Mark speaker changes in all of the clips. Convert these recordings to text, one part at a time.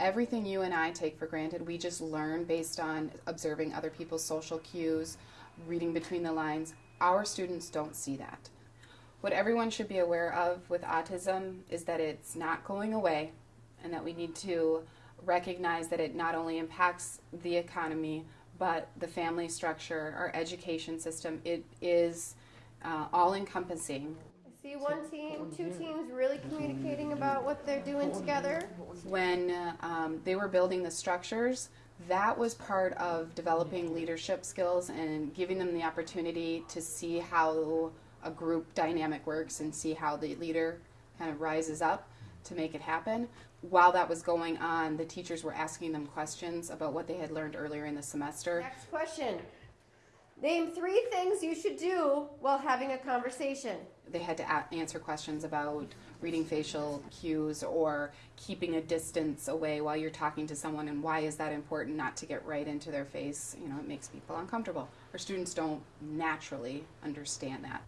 Speaker 1: everything you and I take for granted, we just learn based on observing other people's social cues, reading between the lines. Our students don't see that. What everyone should be aware of with autism is that it's not going away and that we need to recognize that it not only impacts the economy but the family structure, our education system. It is uh, all encompassing.
Speaker 2: I see one team, two teams really communicating about what they're doing together.
Speaker 1: When um, they were building the structures, that was part of developing leadership skills and giving them the opportunity to see how a group dynamic works and see how the leader kind of rises up to make it happen. While that was going on, the teachers were asking them questions about what they had learned earlier in the semester.
Speaker 2: Next question. Name three things you should do while having a conversation.
Speaker 1: They had to a- answer questions about reading facial cues or keeping a distance away while you're talking to someone and why is that important not to get right into their face. You know, it makes people uncomfortable. Our students don't naturally understand that.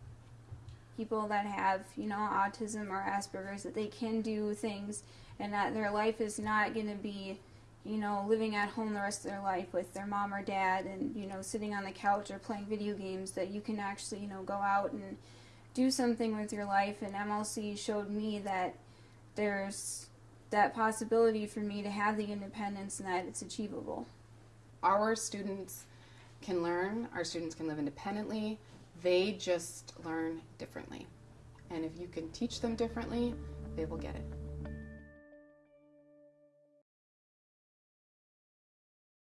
Speaker 3: people that have, you know, autism or Asperger's that they can do things and that their life is not going to be, you know, living at home the rest of their life with their mom or dad and, you know, sitting on the couch or playing video games that you can actually, you know, go out and do something with your life and MLC showed me that there's that possibility for me to have the independence and that it's achievable.
Speaker 1: Our students can learn, our students can live independently, they just learn differently. And if you can teach them differently, they will get it.